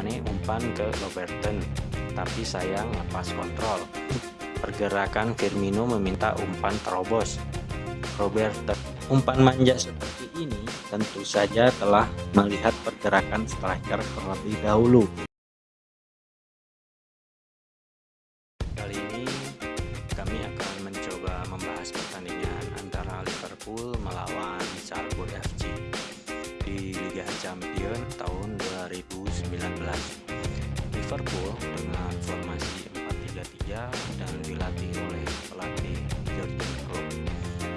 Mane umpan ke Robertson, tapi sayang lepas kontrol. Pergerakan Firmino meminta umpan terobos. Robertson umpan manja seperti ini tentu saja telah melihat pergerakan striker terlebih dahulu. Liverpool dengan formasi 4-3-3 dan dilatih oleh pelatih Jurgen Klopp.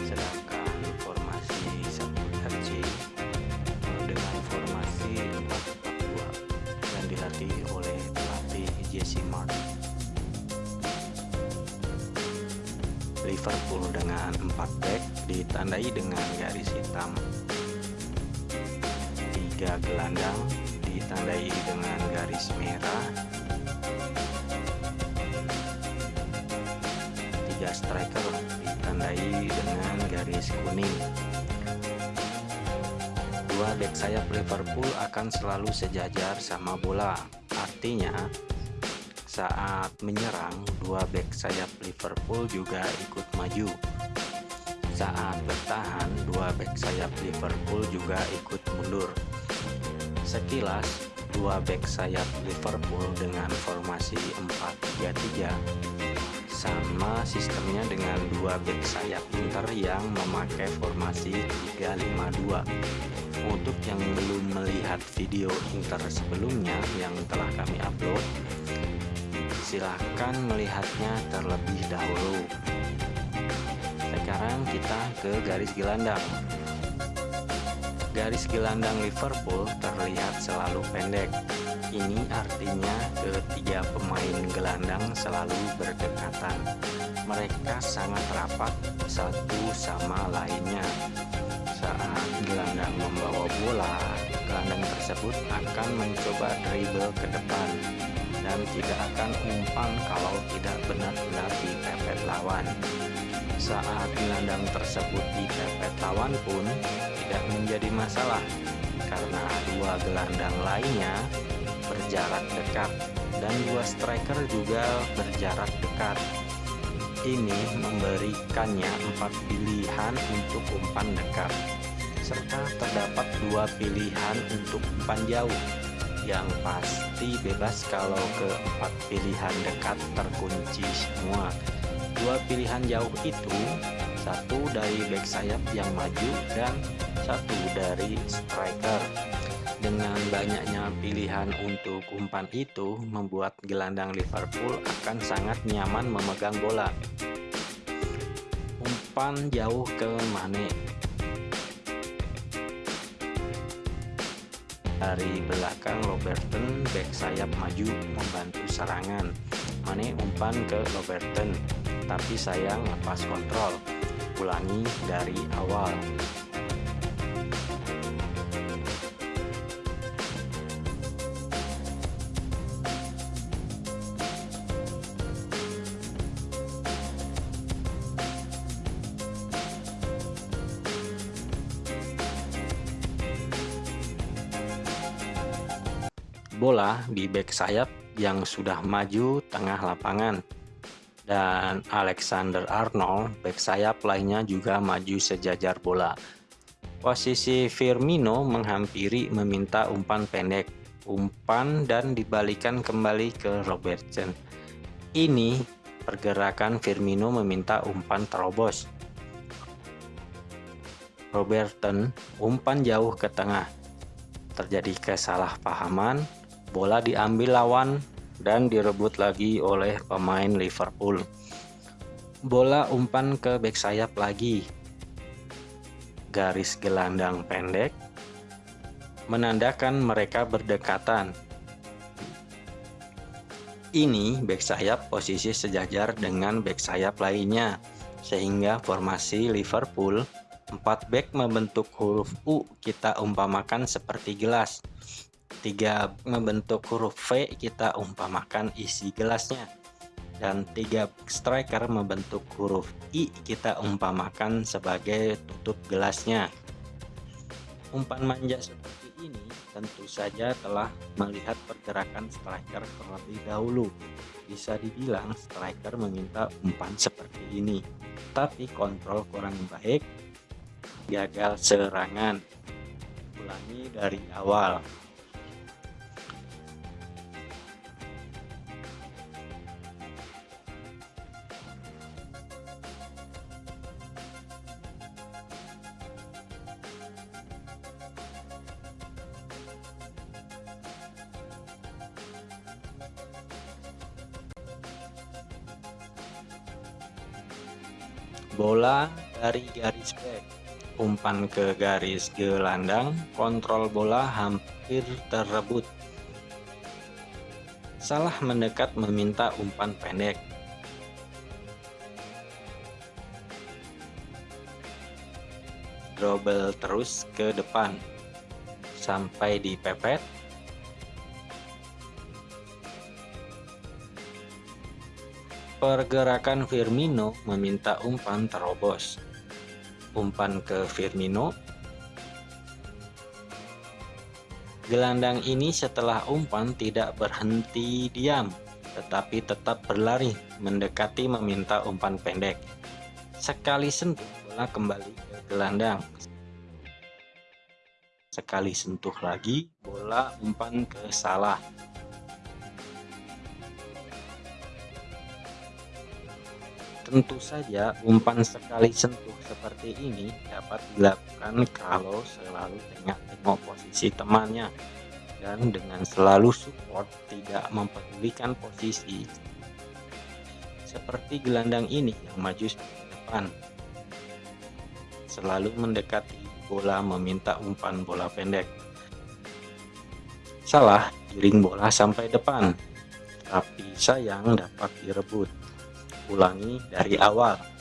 Sedangkan formasi Salzburg FC dengan formasi 4-4-2 dan dilatih oleh pelatih Jesse Marsch. Liverpool dengan 4 back ditandai dengan garis hitam. Tiga gelandang ditandai dengan garis merah. Tiga striker ditandai dengan garis kuning. Dua back sayap Liverpool akan selalu sejajar sama bola. Artinya saat menyerang, dua back sayap Liverpool juga ikut maju. Saat bertahan, dua back sayap Liverpool juga ikut mundur. Sekilas, dua back sayap Liverpool dengan formasi 4-3-3 sama sistemnya dengan dua back sayap Inter yang memakai formasi 3-5-2. Untuk yang belum melihat video Inter sebelumnya yang telah kami upload, silahkan melihatnya terlebih dahulu sekarang kita ke garis gelandang garis gelandang Liverpool terlihat selalu pendek. Ini artinya ketiga pemain gelandang selalu berdekatan. Mereka sangat rapat satu sama lainnya. Saat gelandang membawa bola gelandang tersebut akan mencoba dribble ke depan dan tidak akan umpan kalau tidak benar-benar dipepet lawan. Saat gelandang tersebut dipepet lawan pun tidak menjadi masalah karena dua gelandang lainnya berjarak dekat dan dua striker juga berjarak dekat. Ini memberikannya empat pilihan untuk umpan dekat, serta terdapat dua pilihan untuk umpan jauh yang pasti bebas kalau keempat pilihan dekat terkunci semua dua pilihan jauh itu satu dari back sayap yang maju dan satu dari striker. Dengan banyaknya pilihan untuk umpan itu membuat gelandang Liverpool akan sangat nyaman memegang bola. Umpan jauh ke Mane. Dari belakang Robertson back sayap maju membantu serangan. Mane umpan ke Robertson, tapi sayang lepas kontrol. Ulangi dari awal. bola di back sayap yang sudah maju tengah lapangan dan Alexander Arnold back sayap lainnya juga maju sejajar bola. Posisi Firmino menghampiri meminta umpan pendek umpan dan dibalikan kembali ke Robertson ini pergerakan Firmino meminta umpan terobos. Robertson umpan jauh ke tengah. Terjadi kesalahpahaman bola diambil lawan dan direbut lagi oleh pemain Liverpool. Bola umpan ke back sayap lagi. Garis gelandang pendek menandakan mereka berdekatan. Ini back sayap posisi sejajar dengan back sayap lainnya, sehingga formasi Liverpool 4 back membentuk huruf U kita umpamakan seperti gelas tiga membentuk huruf V kita umpamakan isi gelasnya dan tiga striker membentuk huruf I kita umpamakan sebagai tutup gelasnya umpan manja seperti ini tentu saja telah melihat pergerakan striker terlebih dahulu. Bisa dibilang striker meminta umpan seperti ini, tapi kontrol kurang baik, gagal serangan. Ulangi dari awal. Bola dari garis back umpan ke garis gelandang kontrol bola hampir terrebut salah mendekat meminta umpan pendek. Double terus ke depan. Sampai dipepet Pergerakan Firmino meminta umpan terobos. Umpan ke Firmino. Gelandang ini setelah umpan tidak berhenti diam, tetapi tetap berlari mendekati meminta umpan pendek. Sekali sentuh bola kembali ke gelandang. Sekali sentuh lagi bola umpan ke salah. Tentu saja umpan sekali sentuh seperti ini dapat dilakukan kalau selalu tengok-tengok posisi temannya. Dan dengan selalu support tidak mempedulikan posisi. Seperti gelandang ini yang maju ke depan. Selalu mendekati bola meminta umpan bola pendek. Salah giring bola sampai depan. Tapi sayang dapat direbut ulangi dari awal.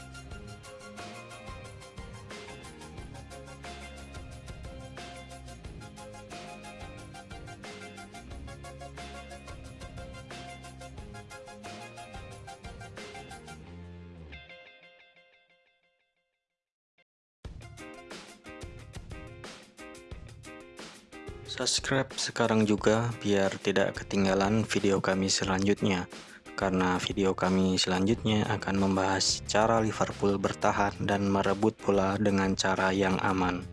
Subscribe sekarang juga biar tidak ketinggalan video kami selanjutnya karena video kami selanjutnya akan membahas cara Liverpool bertahan dan merebut bola dengan cara yang aman.